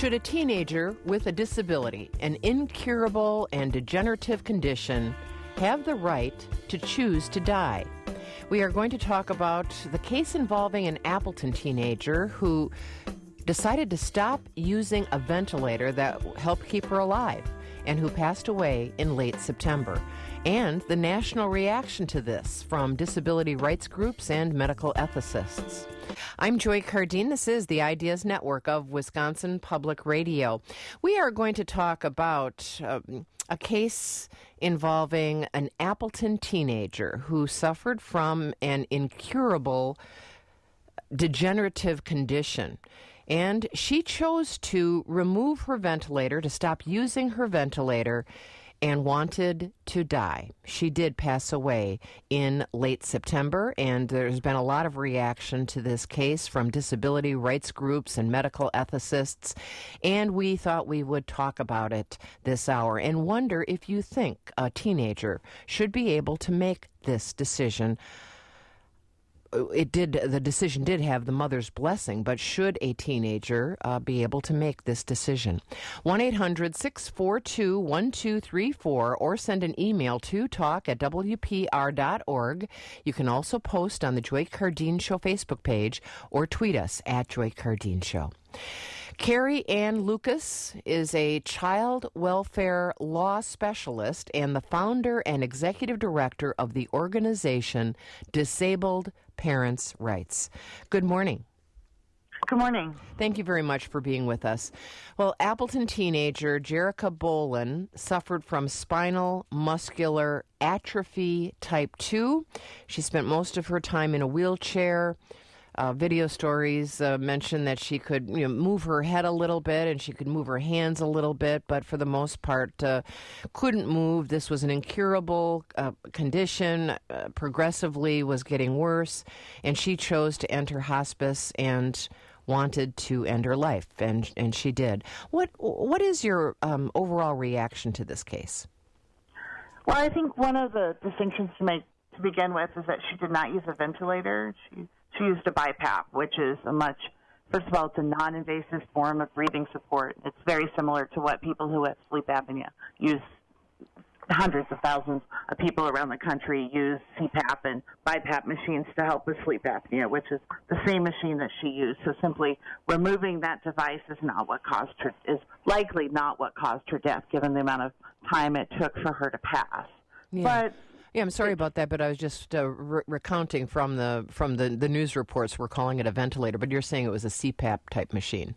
Should a teenager with a disability, an incurable and degenerative condition, have the right to choose to die? We are going to talk about the case involving an Appleton teenager who decided to stop using a ventilator that helped keep her alive and who passed away in late September, and the national reaction to this from disability rights groups and medical ethicists. I'm Joy Cardin. This is the Ideas Network of Wisconsin Public Radio. We are going to talk about um, a case involving an Appleton teenager who suffered from an incurable degenerative condition. And she chose to remove her ventilator, to stop using her ventilator, and wanted to die. She did pass away in late September, and there's been a lot of reaction to this case from disability rights groups and medical ethicists. And we thought we would talk about it this hour and wonder if you think a teenager should be able to make this decision it did the decision did have the mother's blessing but should a teenager uh, be able to make this decision? 1-800-642-1234 or send an email to talk at wpr.org you can also post on the joy cardin show facebook page or tweet us at joy cardin show Carrie Ann Lucas is a child welfare law specialist and the founder and executive director of the organization Disabled Parents' Rights. Good morning. Good morning. Thank you very much for being with us. Well, Appleton teenager Jerika Bolen suffered from spinal muscular atrophy type 2. She spent most of her time in a wheelchair. Uh, video stories uh, mention that she could you know, move her head a little bit and she could move her hands a little bit, but for the most part, uh, couldn't move. This was an incurable uh, condition, uh, progressively was getting worse, and she chose to enter hospice and wanted to end her life, and and she did. What what is your um, overall reaction to this case? Well, I think one of the distinctions to make to begin with is that she did not use a ventilator. She she used a BiPAP, which is a much, first of all, it's a non-invasive form of breathing support. It's very similar to what people who have sleep apnea use. Hundreds of thousands of people around the country use CPAP and BiPAP machines to help with sleep apnea, which is the same machine that she used. So simply removing that device is not what caused her, is likely not what caused her death, given the amount of time it took for her to pass. Yeah. But yeah, I'm sorry about that, but I was just uh, re- recounting from the from the, the news reports. We're calling it a ventilator, but you're saying it was a CPAP type machine.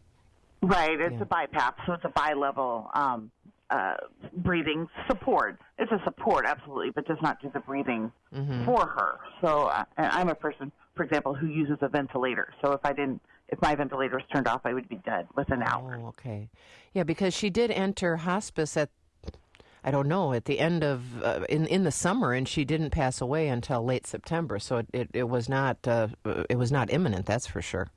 Right, it's Yeah. a BiPAP, so it's a bi-level um, uh, breathing support. It's a support, absolutely, but does not do the breathing Mm-hmm. for her. So uh, and I'm a person, for example, who uses a ventilator. So if I didn't, if my ventilator was turned off, I would be dead within an hour. Oh, okay. Yeah, because she did enter hospice at I don't know at the end of uh, in in the summer, and she didn't pass away until late September. So it it, it was not uh, it was not imminent. That's for sure.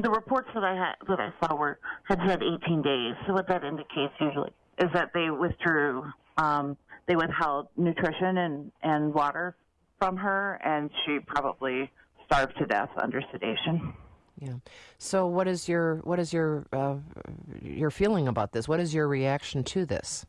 The reports that I had that I saw were had said 18 days. So what that indicates usually is that they withdrew, um, they withheld nutrition and and water from her, and she probably starved to death under sedation. Yeah. So what is your what is your uh, your feeling about this? What is your reaction to this?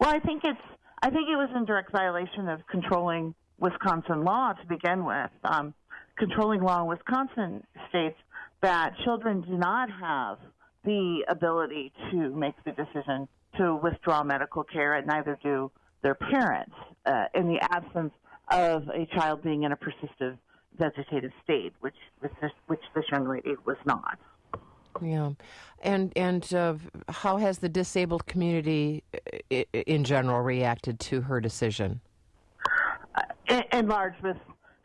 Well, I think it's I think it was in direct violation of controlling Wisconsin law to begin with. Um, controlling law in Wisconsin states that children do not have the ability to make the decision to withdraw medical care, and neither do their parents uh, in the absence of a child being in a persistent vegetative state, which which this, which this young lady was not. Yeah, and and uh, how has the disabled community i- in general reacted to her decision? uh, in, in large with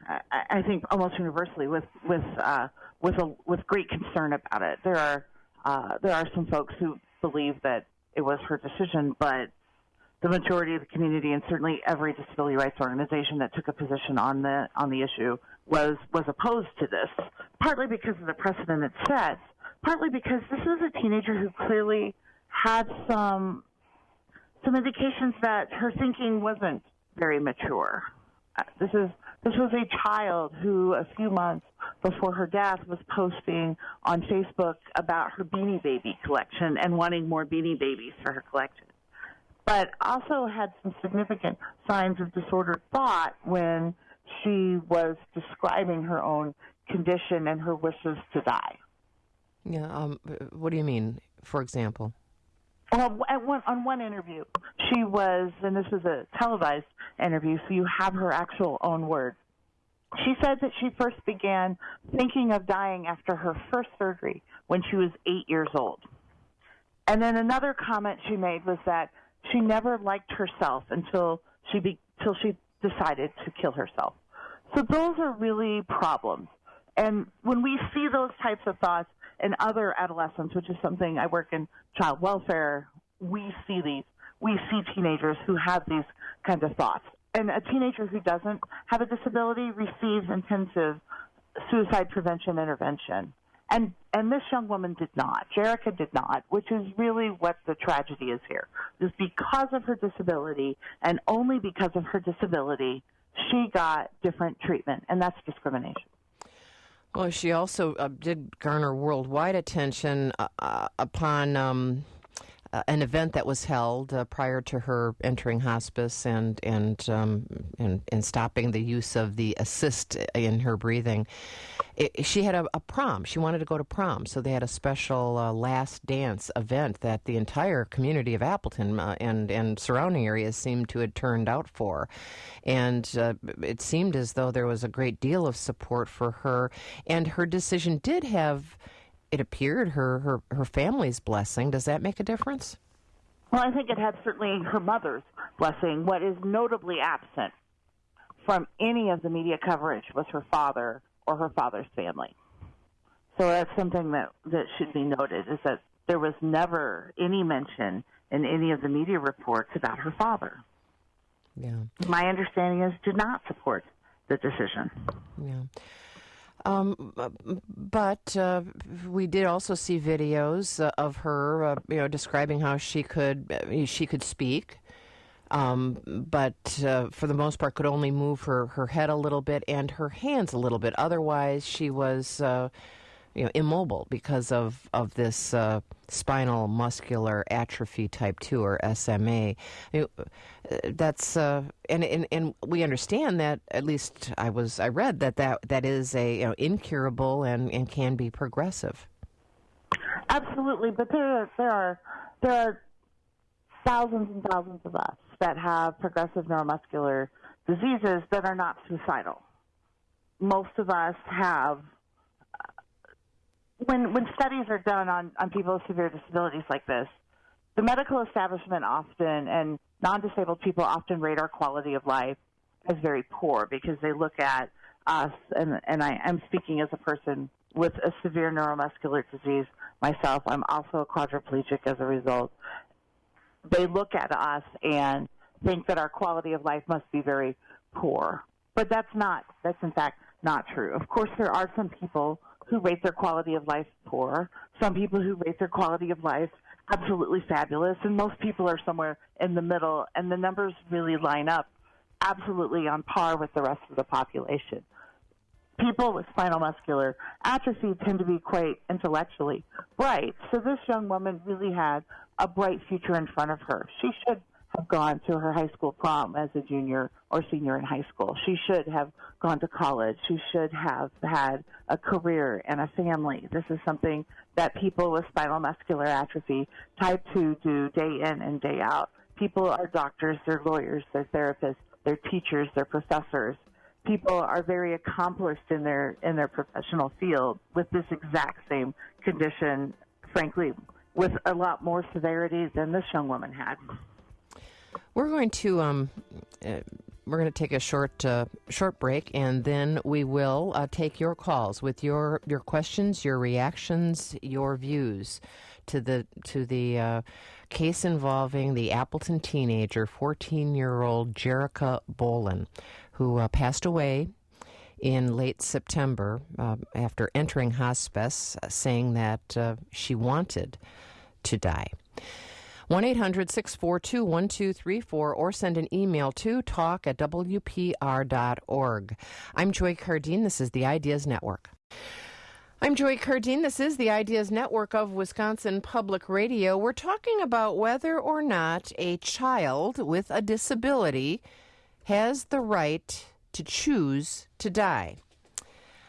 I I think almost universally with with uh, with a with great concern about it. There are uh, there are some folks who believe that it was her decision, but the majority of the community and certainly every disability rights organization that took a position on the on the issue was was opposed to this. Partly because of the precedent it sets, partly because this is a teenager who clearly had some some indications that her thinking wasn't very mature. Uh, This is this was a child who, a few months before her death was posting on Facebook about her Beanie Baby collection and wanting more Beanie Babies for her collection. But also had some significant signs of disordered thought when she was describing her own condition and her wishes to die. Yeah. Um, what do you mean, for example? Well, one, on one interview, she was, and this was a televised interview, so you have her actual own words. She said that she first began thinking of dying after her first surgery when she was eight years old. And then another comment she made was that she never liked herself until she be, until she decided to kill herself. So those are really problems. And when we see those types of thoughts in other adolescents, which is something I work in child welfare, we see these. We see teenagers who have these kinds of thoughts and a teenager who doesn't have a disability receives intensive suicide prevention intervention. And and this young woman did not. Jerika did not, which is really what the tragedy is here. Is because of her disability and only because of her disability, she got different treatment, and that's discrimination. Well, she also uh, did garner worldwide attention uh, uh upon um, uh, an event that was held uh, prior to her entering hospice and and, um, and and stopping the use of the assist in her breathing. It, she had a, a, prom. She wanted to go to prom, so they had a special uh, last dance event that the entire community of Appleton uh, and and surrounding areas seemed to have turned out for, and uh, it seemed as though there was a great deal of support for her, and her decision did have it appeared her, her her family's blessing. Does that make a difference? Well, I think it had certainly her mother's blessing. What is notably absent from any of the media coverage was her father or her father's family. So that's something that that should be noted is that there was never any mention in any of the media reports about her father. Yeah. My understanding is did not support the decision. Yeah. Um, but uh, we did also see videos uh, of her, uh, you know, describing how she could uh, she could speak, um, but uh, for the most part could only move her, her head a little bit and her hands a little bit. Otherwise, she was uh, you know immobile because of of this spinal muscular atrophy type 2 or SMA that's uh, and, and and we understand that at least I was I read that that, that is a you know, incurable and, and can be progressive. Absolutely but there are, there are there are thousands and thousands of us that have progressive neuromuscular diseases that are not suicidal. Most of us have when when studies are done on on people with severe disabilities like this, the medical establishment often and non-disabled people often rate our quality of life as very poor because they look at us and and I am speaking as a person with a severe neuromuscular disease myself. I'm also a quadriplegic as a result. They look at us and think that our quality of life must be very poor. But that's not that's in fact not true. Of course there are some people who rate their quality of life poor, some people who rate their quality of life absolutely fabulous, and most people are somewhere in the middle, and the numbers really line up absolutely on par with the rest of the population. People with spinal muscular atrophy tend to be quite intellectually bright, so this young woman really had a bright future in front of her. She should have gone to her high school prom as a junior or senior in high school. She should have gone to college. She should have had a career and a family. This is something that people with spinal muscular atrophy type 2 do day in and day out. People are doctors, they're lawyers, they're therapists, they're teachers, they're professors. People are very accomplished in their in their professional field with this exact same condition, frankly, with a lot more severity than this young woman had. We're going to um, uh, we're going to take a short uh, short break, and then we will uh, take your calls with your your questions, your reactions, your views to the to the uh, case involving the Appleton teenager, 14 year old Jerika Bolen, who uh, passed away in late September uh, after entering hospice, saying that she wanted to die. 1 800 642 1234 or send an email to talk at WPR.org. I'm Joy Cardin. This is the Ideas Network. I'm Joy Cardin. This is the Ideas Network of Wisconsin Public Radio. We're talking about whether or not a child with a disability has the right to choose to die.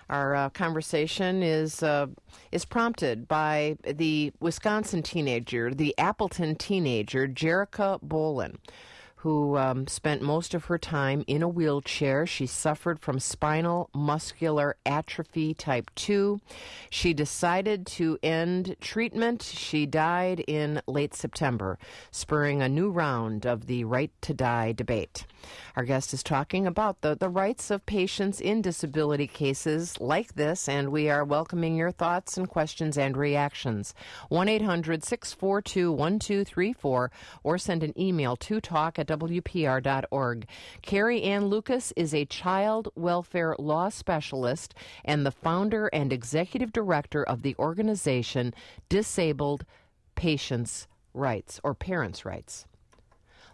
Our uh, conversation is uh, is prompted by the Wisconsin teenager, the Appleton teenager, Jerika Bolen who um, spent most of her time in a wheelchair. She suffered from spinal muscular atrophy type 2. She decided to end treatment. She died in late September, spurring a new round of the Right to Die debate. Our guest is talking about the, the rights of patients in disability cases like this, and we are welcoming your thoughts and questions and reactions. 1 800 642 1234 or send an email to talk at WPR.org. Carrie Ann Lucas is a child welfare law specialist and the founder and executive director of the organization Disabled Patients' Rights or Parents' Rights.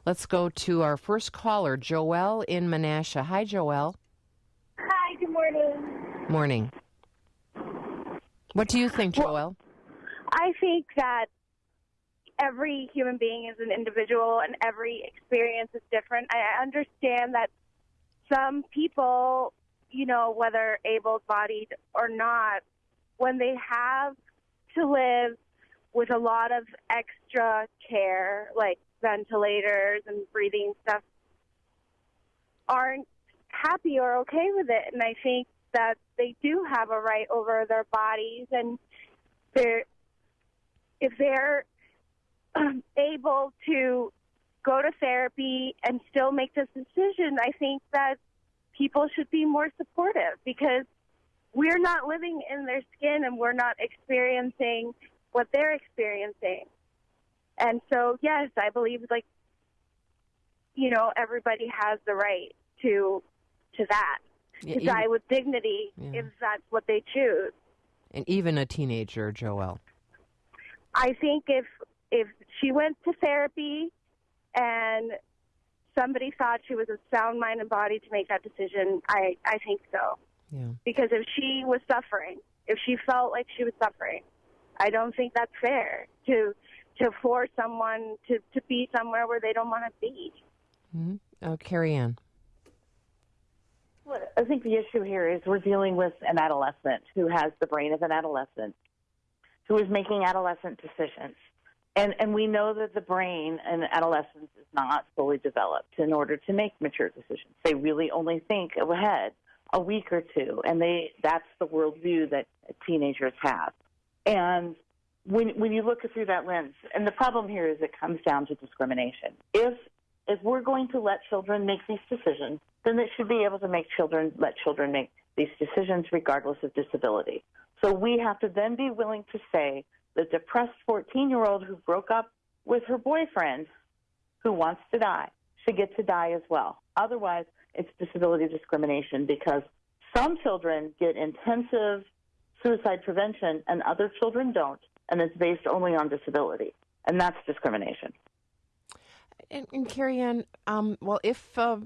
Let's go to our first caller, Joelle in Menasha. Hi, Joelle. Hi, good morning. Morning. What do you think, Joelle? Well, I think that every human being is an individual and every experience is different. I understand that some people, you know, whether able bodied or not, when they have to live with a lot of extra care, like ventilators and breathing stuff aren't happy or okay with it. And I think that they do have a right over their bodies and they're if they're um, able to go to therapy and still make this decision, I think that people should be more supportive because we're not living in their skin and we're not experiencing what they're experiencing. And so, yes, I believe like you know everybody has the right to to that to yeah, die with dignity yeah. if that's what they choose. And even a teenager, Joelle. I think if if she went to therapy and somebody thought she was a sound mind and body to make that decision, I I think so. Yeah. Because if she was suffering, if she felt like she was suffering, I don't think that's fair to to force someone to, to be somewhere where they don't want to be. Mm-hmm. Oh, Carrie Ann. Well, I think the issue here is we're dealing with an adolescent who has the brain of an adolescent, who is making adolescent decisions. And, and we know that the brain in adolescence is not fully developed in order to make mature decisions. They really only think ahead a week or two, and they that's the worldview that teenagers have. And when when you look through that lens, and the problem here is it comes down to discrimination. If if we're going to let children make these decisions, then it should be able to make children let children make these decisions regardless of disability. So we have to then be willing to say the depressed 14 year old who broke up with her boyfriend who wants to die should get to die as well. Otherwise, it's disability discrimination because some children get intensive suicide prevention and other children don't and it's based only on disability, and that's discrimination. And, and Carrie Ann, um, well, if uh,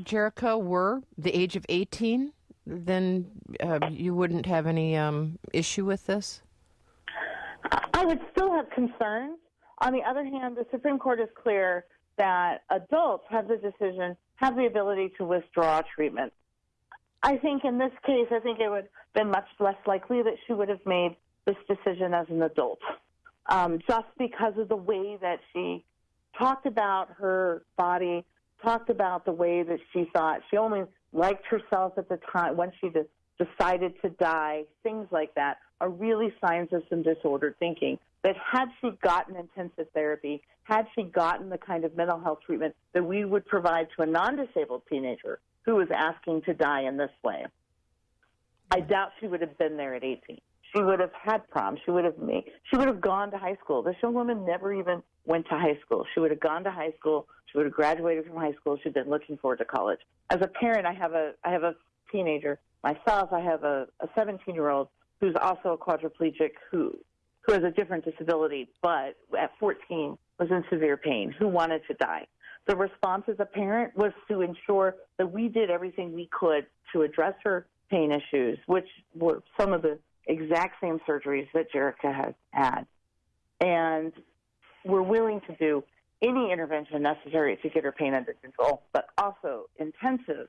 Jerika were the age of 18, then uh, you wouldn't have any um, issue with this? I would still have concerns. On the other hand, the Supreme Court is clear that adults have the decision, have the ability to withdraw treatment. I think in this case, I think it would have been much less likely that she would have made this decision as an adult, um, just because of the way that she talked about her body, talked about the way that she thought she only liked herself at the time when she decided to die. Things like that are really signs of some disordered thinking. That had she gotten intensive therapy, had she gotten the kind of mental health treatment that we would provide to a non-disabled teenager who was asking to die in this way, I doubt she would have been there at 18 she would have had prom. She would have made. She would have gone to high school. This young woman never even went to high school. She would have gone to high school. She would have graduated from high school. She'd been looking forward to college. As a parent, I have a I have a teenager myself. I have a, a 17 year old who's also a quadriplegic who who has a different disability, but at 14 was in severe pain, who wanted to die. The response as a parent was to ensure that we did everything we could to address her pain issues, which were some of the exact same surgeries that Jerika has had, and we're willing to do any intervention necessary to get her pain under control, but also intensive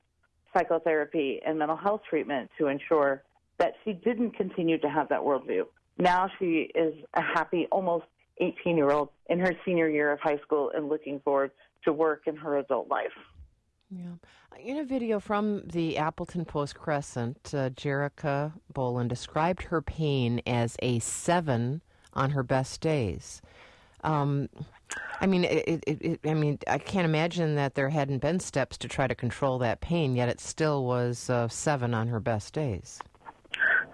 psychotherapy and mental health treatment to ensure that she didn't continue to have that worldview. Now she is a happy, almost 18 year old in her senior year of high school and looking forward to work in her adult life. Yeah. In a video from the Appleton Post Crescent, uh, Jerika Boland described her pain as a seven on her best days. Um, I mean, it, it, it, I mean, I can't imagine that there hadn't been steps to try to control that pain, yet it still was uh, seven on her best days.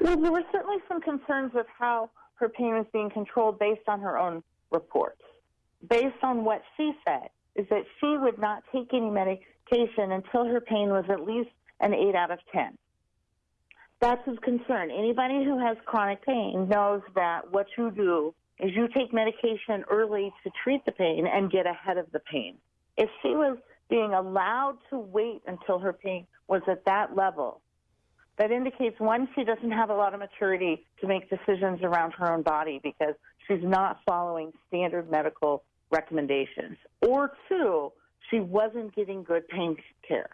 Well, there were certainly some concerns with how her pain was being controlled based on her own reports. Based on what she said, is that she would not take any medication until her pain was at least an 8 out of 10. That's his concern. Anybody who has chronic pain knows that what you do is you take medication early to treat the pain and get ahead of the pain. If she was being allowed to wait until her pain was at that level, that indicates one, she doesn't have a lot of maturity to make decisions around her own body because she's not following standard medical recommendations. Or two, she wasn't getting good pain care.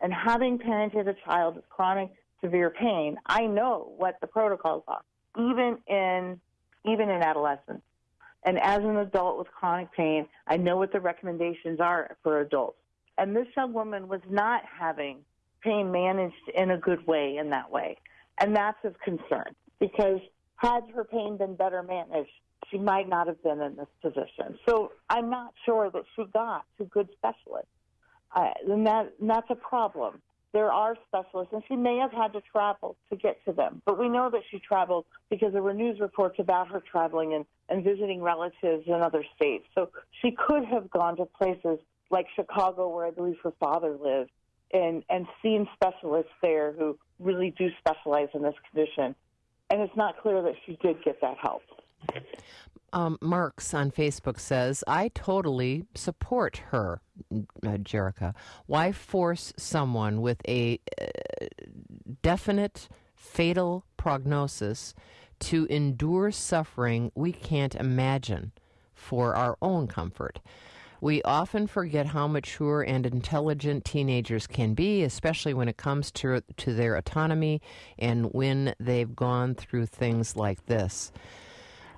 And having parented a child with chronic severe pain, I know what the protocols are, even in even in adolescence. And as an adult with chronic pain, I know what the recommendations are for adults. And this young woman was not having pain managed in a good way in that way. And that's of concern because had her pain been better managed, she might not have been in this position. So I'm not sure that she got to good specialists. Uh, and, that, and that's a problem. There are specialists, and she may have had to travel to get to them. But we know that she traveled because there were news reports about her traveling and, and visiting relatives in other states. So she could have gone to places like Chicago, where I believe her father lived, and, and seen specialists there who really do specialize in this condition. And it's not clear that she did get that help. Um, Marks on Facebook says, I totally support her, uh, Jerika. Why force someone with a uh, definite fatal prognosis to endure suffering we can't imagine for our own comfort? We often forget how mature and intelligent teenagers can be, especially when it comes to, to their autonomy and when they've gone through things like this.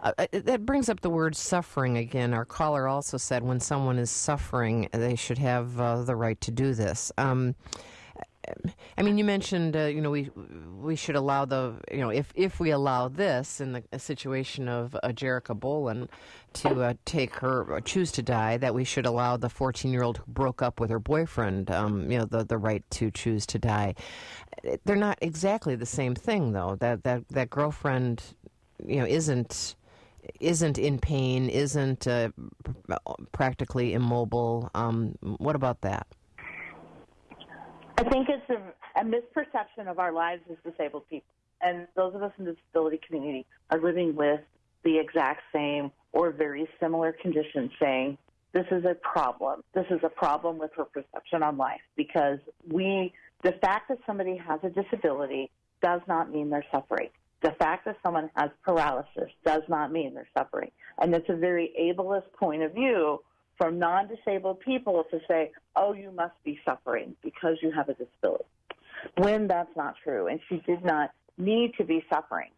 Uh, uh, that brings up the word suffering again. Our caller also said when someone is suffering, they should have uh, the right to do this. Um, I mean, you mentioned, uh, you know, we we should allow the, you know, if if we allow this in the situation of uh, Jerika Boland to uh, take her uh, choose to die, that we should allow the 14 year old who broke up with her boyfriend, um, you know, the the right to choose to die. They're not exactly the same thing, though. That that that girlfriend, you know, isn't isn't in pain, isn't uh, practically immobile. Um, what about that? I think it's a, a misperception of our lives as disabled people. And those of us in the disability community are living with the exact same or very similar conditions, saying, this is a problem. This is a problem with her perception on life because we, the fact that somebody has a disability does not mean they're suffering. The fact that someone has paralysis does not mean they're suffering. And it's a very ableist point of view from non disabled people to say, oh, you must be suffering because you have a disability, when that's not true. And she did not need to be suffering.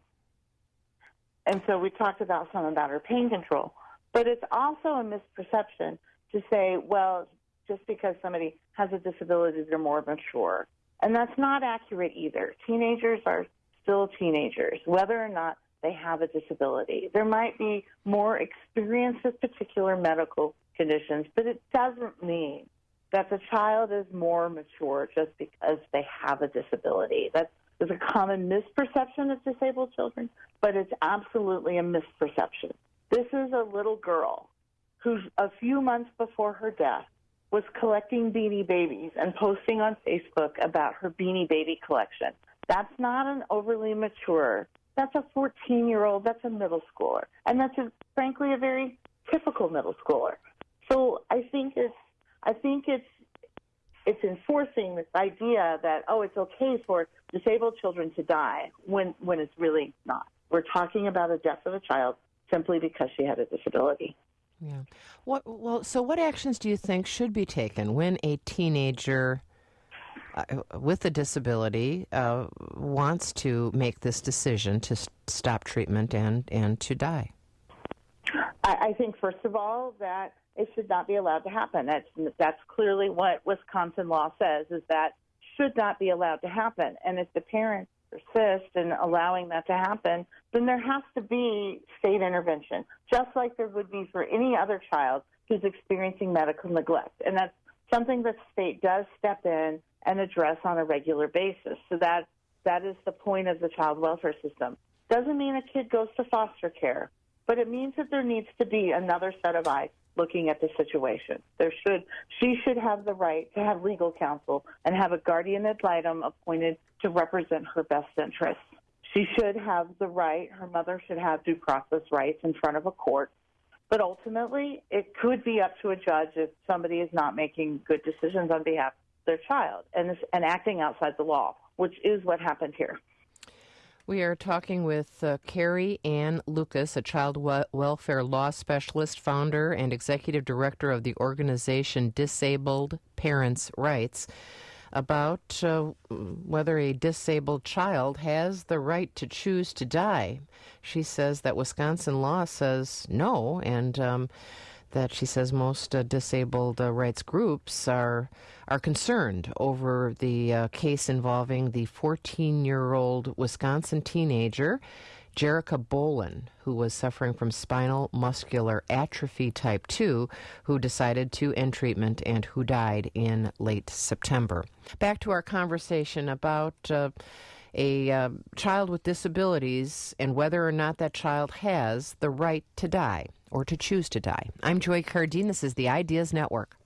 And so we talked about some about her pain control. But it's also a misperception to say, well, just because somebody has a disability, they're more mature. And that's not accurate either. Teenagers are still teenagers, whether or not they have a disability. There might be more experience with particular medical conditions, but it doesn't mean that the child is more mature just because they have a disability. That is a common misperception of disabled children, but it's absolutely a misperception. This is a little girl who, a few months before her death, was collecting beanie babies and posting on Facebook about her beanie baby collection. That's not an overly mature. That's a 14 year old. That's a middle schooler. And that's a, frankly a very typical middle schooler. So I think it's, I think it's, it's enforcing this idea that oh, it's okay for disabled children to die when when it's really not. We're talking about a death of a child simply because she had a disability. Yeah. What well, so what actions do you think should be taken when a teenager with a disability uh, wants to make this decision to stop treatment and and to die? I, I think first of all that it should not be allowed to happen. That's that's clearly what Wisconsin law says is that should not be allowed to happen. And if the parents persist in allowing that to happen, then there has to be state intervention, just like there would be for any other child who's experiencing medical neglect. And that's something that state does step in and address on a regular basis. So that that is the point of the child welfare system. Doesn't mean a kid goes to foster care, but it means that there needs to be another set of eyes looking at the situation. There should she should have the right to have legal counsel and have a guardian ad litem appointed to represent her best interests. She should have the right, her mother should have due process rights in front of a court. But ultimately, it could be up to a judge if somebody is not making good decisions on behalf their child and, and acting outside the law, which is what happened here. We are talking with uh, Carrie Ann Lucas, a child we- welfare law specialist, founder, and executive director of the organization Disabled Parents' Rights, about uh, whether a disabled child has the right to choose to die. She says that Wisconsin law says no, and um, that she says most uh, disabled uh, rights groups are are concerned over the uh, case involving the 14-year-old Wisconsin teenager Jerika Bolen, who was suffering from spinal muscular atrophy type 2, who decided to end treatment and who died in late September. Back to our conversation about uh, a uh, child with disabilities and whether or not that child has the right to die or to choose to die. I'm Joy Cardin. This is the Ideas Network.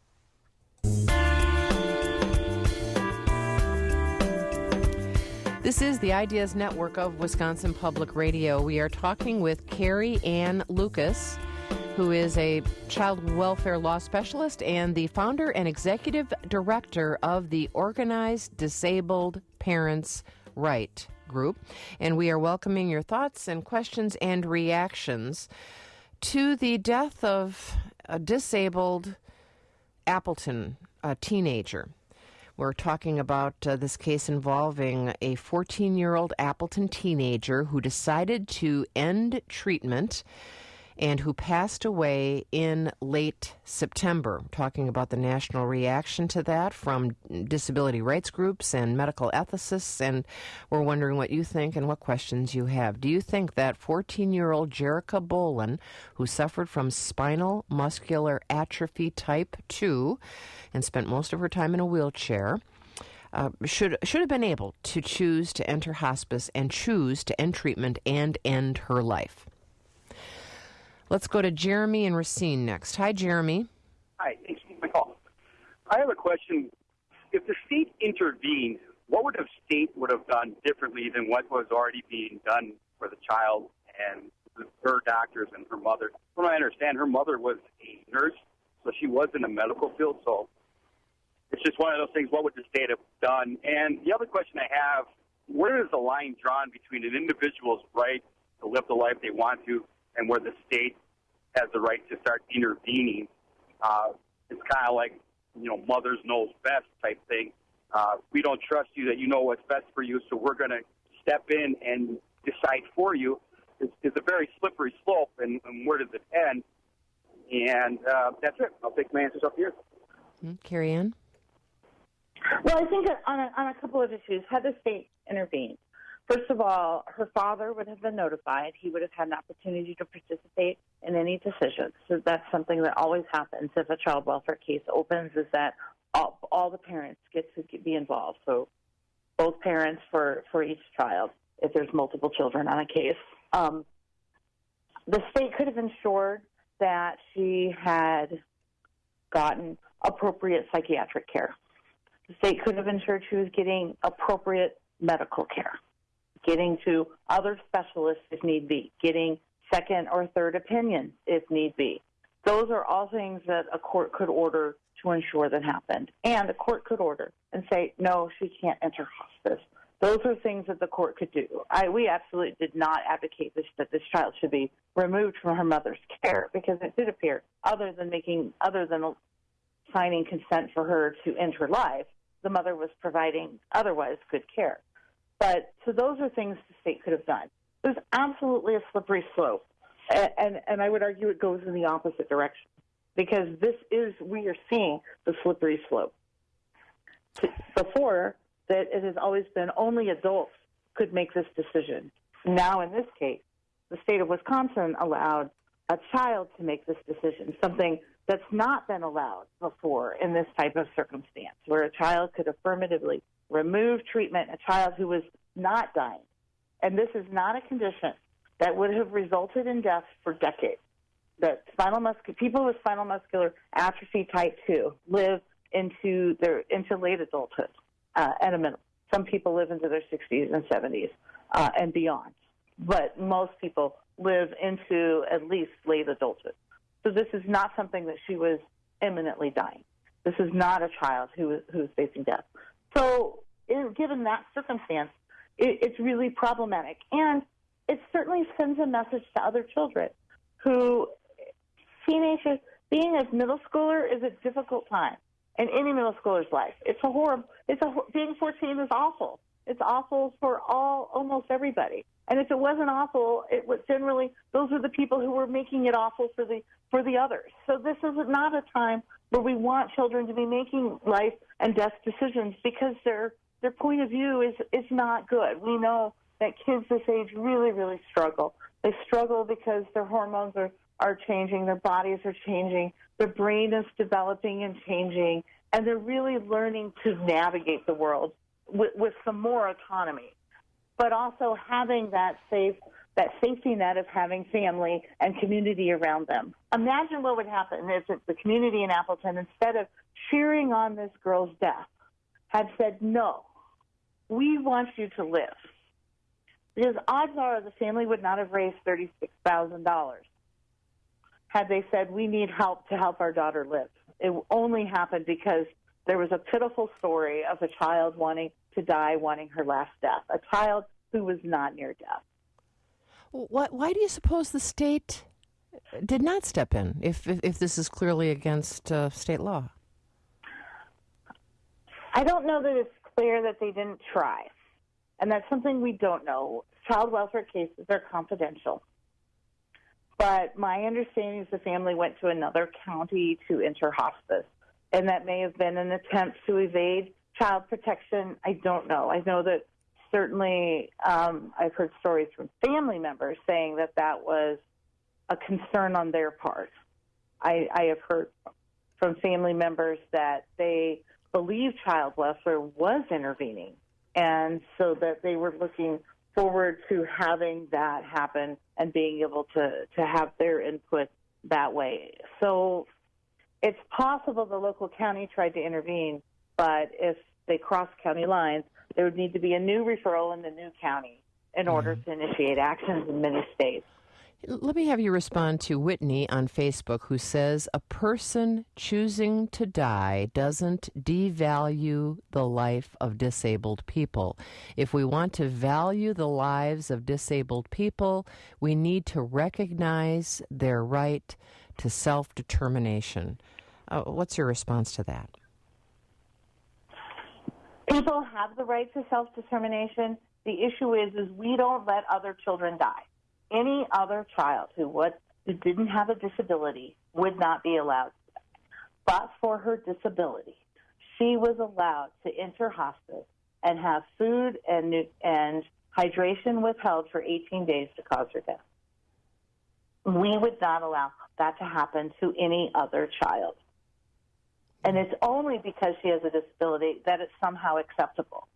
This is the Ideas Network of Wisconsin Public Radio. We are talking with Carrie Ann Lucas, who is a child welfare law specialist and the founder and executive director of the Organized Disabled Parents Right group. And we are welcoming your thoughts and questions and reactions to the death of a disabled Appleton a teenager. We're talking about uh, this case involving a 14 year old Appleton teenager who decided to end treatment and who passed away in late September. Talking about the national reaction to that from disability rights groups and medical ethicists, and we're wondering what you think and what questions you have. Do you think that 14 year old Jerika Bolen, who suffered from spinal muscular atrophy type 2 and spent most of her time in a wheelchair, uh, should should have been able to choose to enter hospice and choose to end treatment and end her life. Let's go to Jeremy and Racine next. Hi, Jeremy. Hi, thanks for my call. I have a question. If the state intervened, what would the state would have done differently than what was already being done for the child and her doctors and her mother? From what I understand, her mother was a nurse, so she was in the medical field. So it's just one of those things. What would the state have done? And the other question I have: Where is the line drawn between an individual's right to live the life they want to and where the state has the right to start intervening. Uh, it's kind of like, you know, mother's knows best type thing. Uh, we don't trust you that you know what's best for you, so we're going to step in and decide for you. It's, it's a very slippery slope, and, and where does it end? And uh, that's it. I'll take my answers up here. Mm-hmm. Carrie Ann? Well, I think on a, on a couple of issues, had the state intervened, First of all, her father would have been notified. He would have had an opportunity to participate in any decisions. So that's something that always happens if a child welfare case opens is that all, all the parents get to be involved. So both parents for, for each child if there's multiple children on a case. Um, the state could have ensured that she had gotten appropriate psychiatric care. The state could have ensured she was getting appropriate medical care getting to other specialists if need be, getting second or third opinions if need be. Those are all things that a court could order to ensure that happened. And the court could order and say, no, she can't enter hospice. Those are things that the court could do. I, we absolutely did not advocate this, that this child should be removed from her mother's care because it did appear, other than making, other than signing consent for her to end her life, the mother was providing otherwise good care. But so those are things the state could have done. There's absolutely a slippery slope, and, and, and I would argue it goes in the opposite direction because this is we are seeing the slippery slope. Before that, it has always been only adults could make this decision. Now, in this case, the state of Wisconsin allowed a child to make this decision, something that's not been allowed before in this type of circumstance, where a child could affirmatively remove treatment, a child who was not dying. And this is not a condition that would have resulted in death for decades. That spinal muscular people with spinal muscular atrophy type two live into their into late adulthood uh, at a minimum. Some people live into their 60s and 70s uh, and beyond, but most people live into at least late adulthood. So this is not something that she was imminently dying. This is not a child who who is facing death. So, given that circumstance, it, it's really problematic, and it certainly sends a message to other children who teenagers being a middle schooler is a difficult time in any middle schooler's life. It's a horrible. It's a being 14 is awful. It's awful for all almost everybody. And if it wasn't awful, it was generally those are the people who were making it awful for the for the others. So this is not a time where we want children to be making life and death decisions because their their point of view is is not good. We know that kids this age really really struggle. They struggle because their hormones are are changing, their bodies are changing, their brain is developing and changing, and they're really learning to navigate the world with, with some more autonomy but also having that safe that safety net of having family and community around them. Imagine what would happen if the community in Appleton, instead of cheering on this girl's death, had said, no, we want you to live. Because odds are the family would not have raised $36,000 had they said, we need help to help our daughter live. It only happened because there was a pitiful story of a child wanting to die, wanting her last death, a child who was not near death. What, why do you suppose the state did not step in if, if, if this is clearly against uh, state law? I don't know that it's clear that they didn't try. And that's something we don't know. Child welfare cases are confidential. But my understanding is the family went to another county to enter hospice. And that may have been an attempt to evade child protection. I don't know. I know that certainly um, I've heard stories from family members saying that that was a concern on their part. I, I have heard from family members that they believe child welfare was intervening, and so that they were looking forward to having that happen and being able to, to have their input that way. So it's possible the local county tried to intervene, but if they cross county lines, there would need to be a new referral in the new county in order mm-hmm. to initiate actions in many states. Let me have you respond to Whitney on Facebook, who says a person choosing to die doesn't devalue the life of disabled people. If we want to value the lives of disabled people, we need to recognize their right to self determination. Uh, what's your response to that? People have the right to self determination. The issue is, is we don't let other children die. Any other child who would who didn't have a disability would not be allowed. But for her disability, she was allowed to enter hospice and have food and and hydration withheld for 18 days to cause her death. We would not allow that to happen to any other child. And it's only because she has a disability that it's somehow acceptable.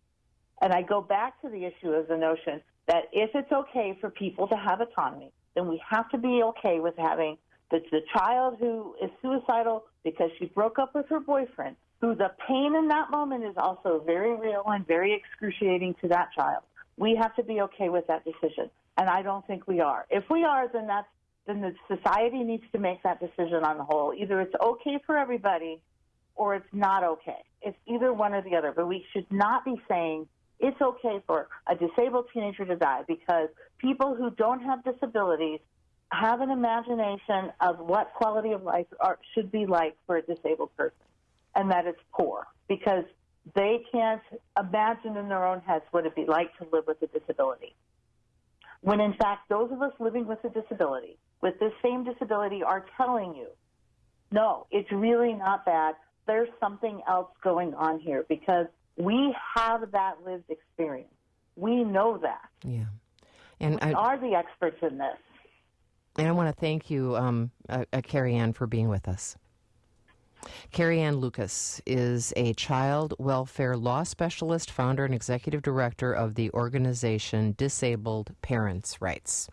And I go back to the issue of the notion that if it's okay for people to have autonomy, then we have to be okay with having the, the child who is suicidal because she broke up with her boyfriend, who the pain in that moment is also very real and very excruciating to that child. We have to be okay with that decision. And I don't think we are. If we are, then that's then the society needs to make that decision on the whole. Either it's okay for everybody or it's not okay. It's either one or the other. But we should not be saying it's okay for a disabled teenager to die because people who don't have disabilities have an imagination of what quality of life are, should be like for a disabled person, and that it's poor because they can't imagine in their own heads what it'd be like to live with a disability. When in fact, those of us living with a disability, with this same disability, are telling you, no, it's really not bad. There's something else going on here because we have that lived experience. We know that. Yeah. And we I, are the experts in this. And I want to thank you, um, uh, uh, Carrie Ann, for being with us. Carrie Ann Lucas is a child welfare law specialist, founder, and executive director of the organization Disabled Parents' Rights.